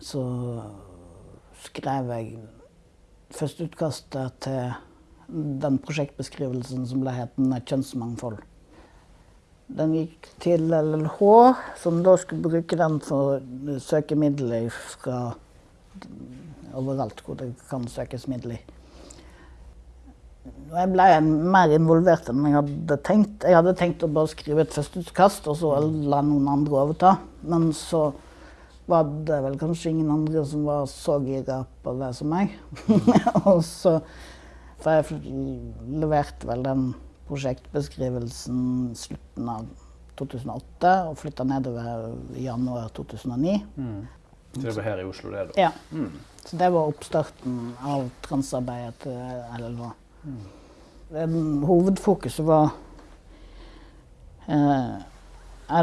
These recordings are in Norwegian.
så skrev jeg førsteutkastet til den prosjektbeskrivelsen som ble hetende 'Kjønnsmangfold'. Den gikk til LLH, som da skulle bruke den for å søke midler fra overalt hvor det kan søkes midler. Jeg ble mer involvert enn jeg hadde tenkt. Jeg hadde tenkt å bare skrive et førsteutkast, og så la noen andre overta. Men så var det vel kanskje ingen andre som var så gira på det som meg. og så For jeg leverte vel den prosjektbeskrivelsen slutten av 2008 og flytta nedover i januar 2009. Mm. Så det var her i Oslo, det? da? Ja. Mm. Så det var oppstarten av transarbeidet til LLH. Mm. Hovedfokuset var eh,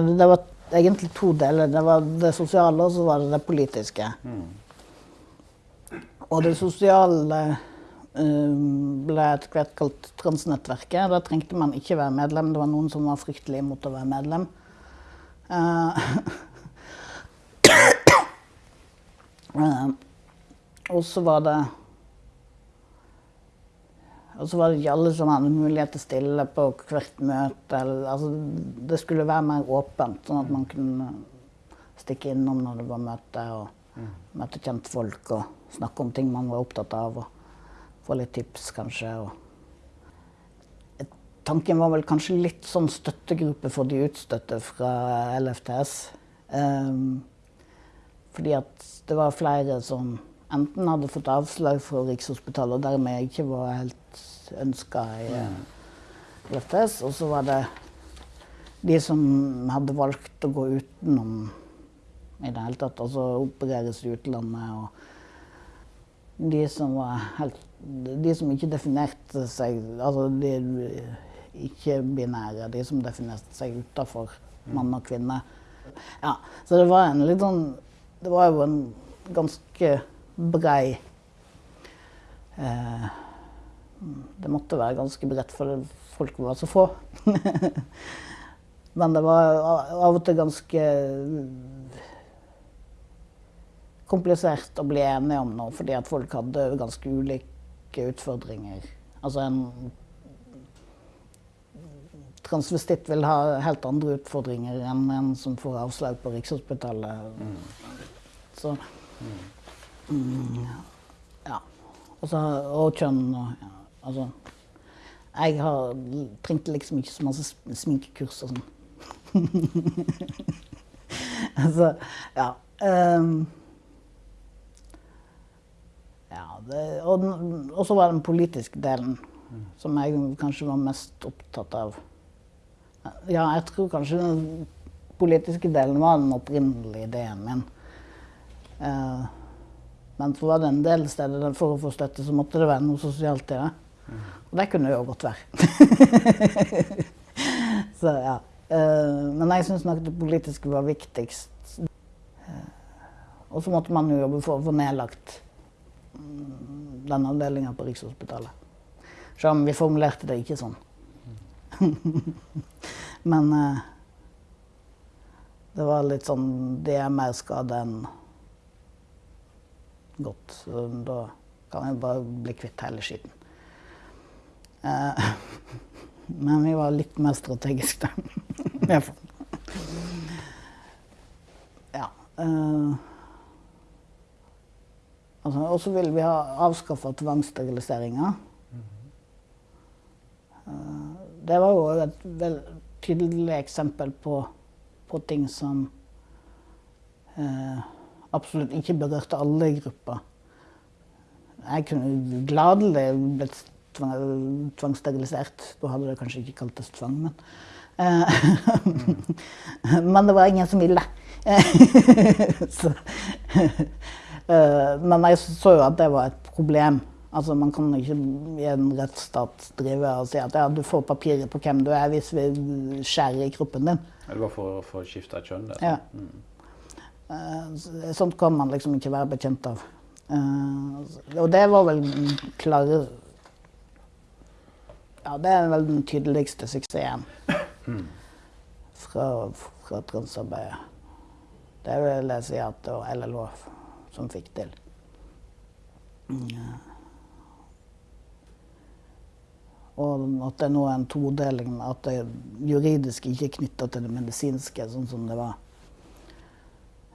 Det var egentlig to deler. Det var det sosiale, og så var det det politiske. Mm. Og det sosiale um, ble etter hvert kalt Transnettverket. Da trengte man ikke være medlem. Det var noen som var fryktelig imot å være medlem. Uh, uh, og så var det og så var det ikke alle som hadde mulighet til å stille på hvert møte. Altså, det skulle være mer åpent, sånn at man kunne stikke innom når det var møte, og møte kjentfolk og snakke om ting man var opptatt av. Og få litt tips, kanskje. Og tanken var vel kanskje litt sånn støttegruppe for de utstøtte fra LFTS. Um, ehm, fordi at det var flere som enten hadde fått avslag fra Rikshospitalet og dermed ikke var helt ønska i LFTS, og så var det de som hadde valgt å gå utenom i det hele tatt, altså opereres i utlandet. Og de som var helt De som ikke definerte seg Altså de ikke-binære, de som definerte seg utafor mann og kvinne. Ja, så det var en litt sånn Det var jo en ganske brei eh, Det måtte være ganske bredt, for folk var så få. Men det var av og til ganske komplisert å bli enige om noe, fordi at folk hadde ganske ulike utfordringer. Altså en transvestitt vil ha helt andre utfordringer enn en som får avslag på Rikshospitalet. Mm. Så. Mm, ja. Også, og kjønn og ja, altså Jeg har trengte liksom ikke så masse sminkekurs og sånn. altså, ja. Um, ja det, og, og så var det den politiske delen mm. som jeg kanskje var mest opptatt av. Ja, jeg tror kanskje den politiske delen var den opprinnelige ideen min. Uh, men så var det en del steder for å få støtte, så måtte det være noe sosialt i det. Og det kunne jo godt være. så ja. Uh, men jeg syns nok det politiske var viktigst. Uh, og så måtte man jo jobbe for å få nedlagt um, den avdelinga på Rikshospitalet. Selv om vi formulerte det ikke sånn. men uh, det var litt sånn Det er mer skade enn godt. Så da kan jeg bare bli kvitt hele skitten. Eh, men vi var litt mer strategiske, da. ja. Eh, altså, og så vil vi ha avskaffa tvangssteriliseringa. Eh, det var jo et vel tydelig eksempel på, på ting som eh, absolutt ikke berørte alle i grupper. Jeg kunne gladelig blitt tvangssterilisert. Da hadde det kanskje ikke kaltes tvang, men mm. Men det var ingen som ville. så, eh, men jeg så jo at det var et problem. Altså, Man kan ikke i en rettsstat drive og si at ja, du får papirer på hvem du er hvis vi skjærer i kroppen din. Det var for, å å skifte kjønn? Det. Ja. Mm. Eh, sånt kan man liksom ikke være bekjent av. Eh, og det var vel klare Ja, det er vel den tydeligste suksessen fra, fra transarbeidet. Det vil jeg si at det var LLH som fikk til. Og at det nå er en todeling, at det juridiske ikke er knytta til det medisinske, sånn som det var.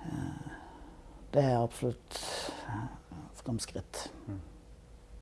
Eh, det er absolutt framskritt. Mm.